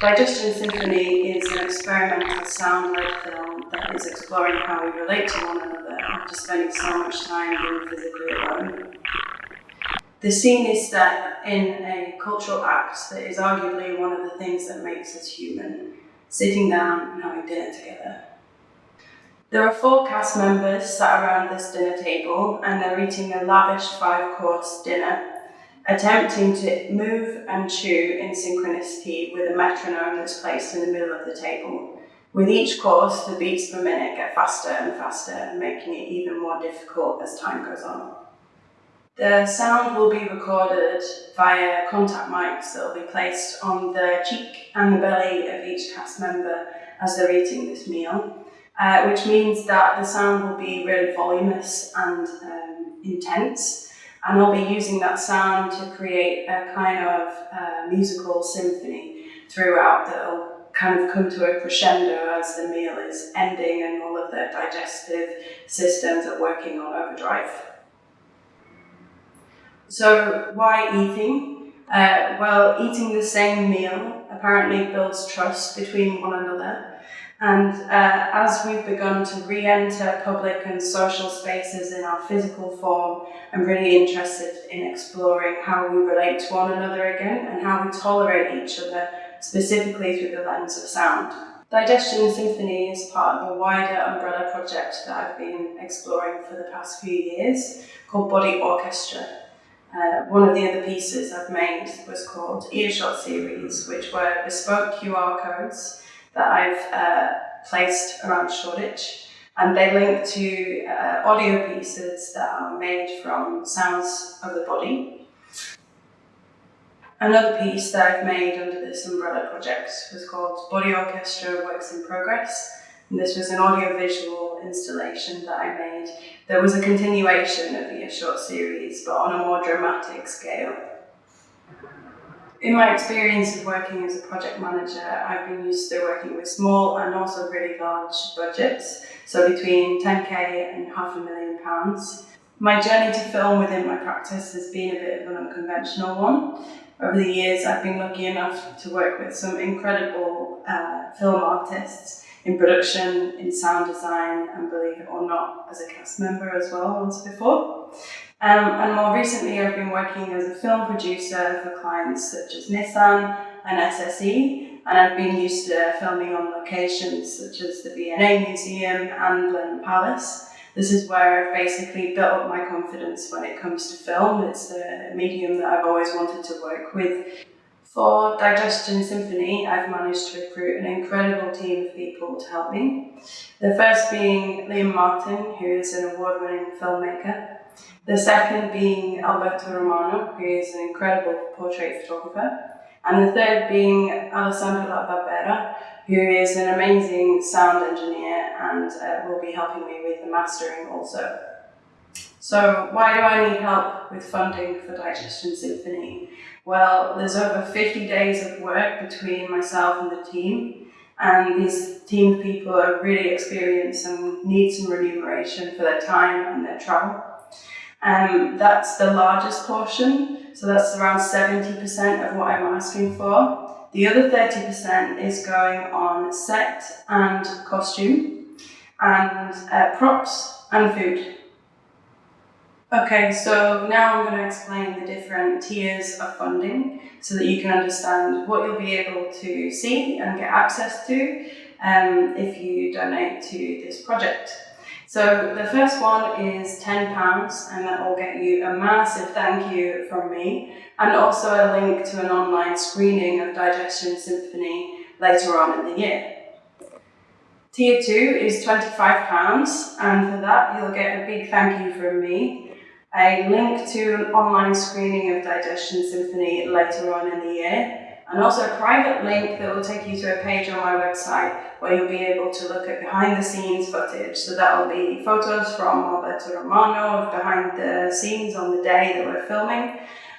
Digestion Symphony is an experimental sound-led film that is exploring how we relate to one another after spending so much time being physically alone. The scene is set in a cultural act that is arguably one of the things that makes us human, sitting down and having dinner together. There are four cast members sat around this dinner table and they're eating a lavish five-course dinner attempting to move and chew in synchronicity with a metronome that's placed in the middle of the table. With each course, the beats per minute get faster and faster, making it even more difficult as time goes on. The sound will be recorded via contact mics that will be placed on the cheek and the belly of each cast member as they're eating this meal, uh, which means that the sound will be really voluminous and um, intense, and I'll be using that sound to create a kind of uh, musical symphony throughout that'll kind of come to a crescendo as the meal is ending and all of the digestive systems are working on overdrive. So why eating? Uh, well, eating the same meal apparently builds trust between one another and uh, as we've begun to re-enter public and social spaces in our physical form, I'm really interested in exploring how we relate to one another again and how we tolerate each other, specifically through the lens of sound. Digestion Symphony is part of a wider umbrella project that I've been exploring for the past few years called Body Orchestra. Uh, one of the other pieces I've made was called Earshot Series, which were bespoke QR codes that I've uh, placed around Shoreditch and they link to uh, audio pieces that are made from sounds of the body. Another piece that I've made under this umbrella project was called Body Orchestra Works in Progress. And this was an audiovisual installation that I made There was a continuation of the Earshot series, but on a more dramatic scale. In my experience of working as a project manager, I've been used to working with small and also really large budgets, so between 10k and half a million pounds. My journey to film within my practice has been a bit of an unconventional one. Over the years, I've been lucky enough to work with some incredible uh, film artists in production, in sound design, and believe it or not, as a cast member as well once before. Um, and more recently, I've been working as a film producer for clients such as Nissan and SSE, and I've been used to filming on locations such as the V&A Museum and Blenheim Palace. This is where I've basically built up my confidence when it comes to film. It's a medium that I've always wanted to work with. For Digestion Symphony, I've managed to recruit an incredible team of people to help me. The first being Liam Martin, who is an award-winning filmmaker. The second being Alberto Romano, who is an incredible portrait photographer. And the third being Alessandra Barbera, who is an amazing sound engineer and uh, will be helping me with the mastering also. So why do I need help with funding for Digestion Symphony? Well, there's over 50 days of work between myself and the team, and these team people are really experienced and need some remuneration for their time and their travel. Um, that's the largest portion, so that's around 70% of what I'm asking for. The other 30% is going on set and costume, and uh, props and food. Okay, so now I'm going to explain the different tiers of funding so that you can understand what you'll be able to see and get access to um, if you donate to this project. So the first one is £10 and that will get you a massive thank you from me and also a link to an online screening of Digestion Symphony later on in the year. Tier 2 is £25 and for that you'll get a big thank you from me, a link to an online screening of Digestion Symphony later on in the year and also a private link that will take you to a page on my website where you'll be able to look at behind the scenes footage. So that will be photos from Alberto Romano of behind the scenes on the day that we're filming,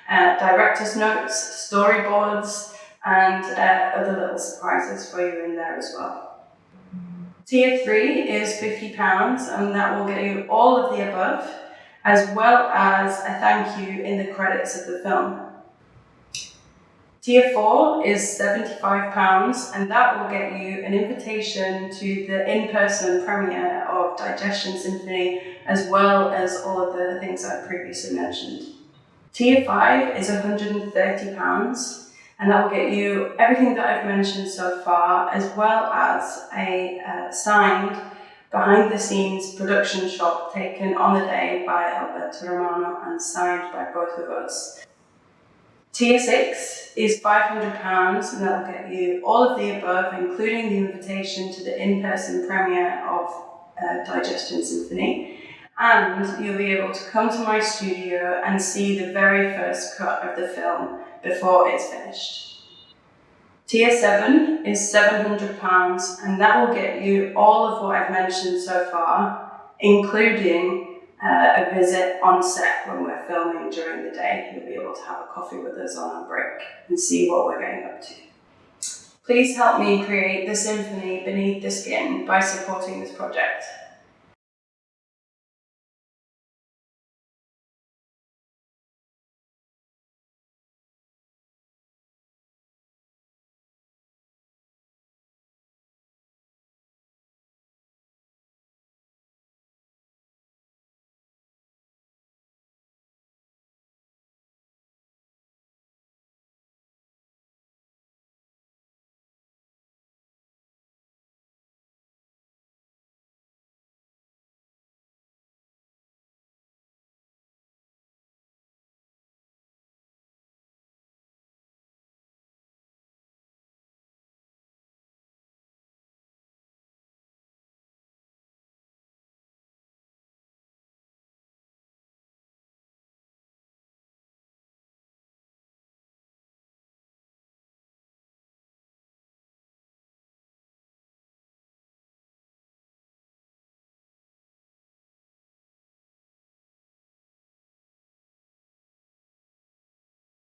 uh, director's notes, storyboards, and uh, other little surprises for you in there as well. Tier 3 is £50 and that will get you all of the above as well as a thank you in the credits of the film. Tier 4 is £75 and that will get you an invitation to the in-person premiere of Digestion Symphony as well as all of the things I've previously mentioned. Tier 5 is £130 and that will get you everything that I've mentioned so far as well as a uh, signed behind the scenes production shot taken on the day by Alberto Romano and signed by both of us. Tier 6 is £500 and that will get you all of the above, including the invitation to the in-person premiere of uh, Digestion Symphony. And you'll be able to come to my studio and see the very first cut of the film before it's finished. Tier 7 is £700 and that will get you all of what I've mentioned so far, including uh, a visit on set when we're filming during the day. You'll be able to have a coffee with us on our break and see what we're getting up to. Please help me create the symphony beneath the skin by supporting this project.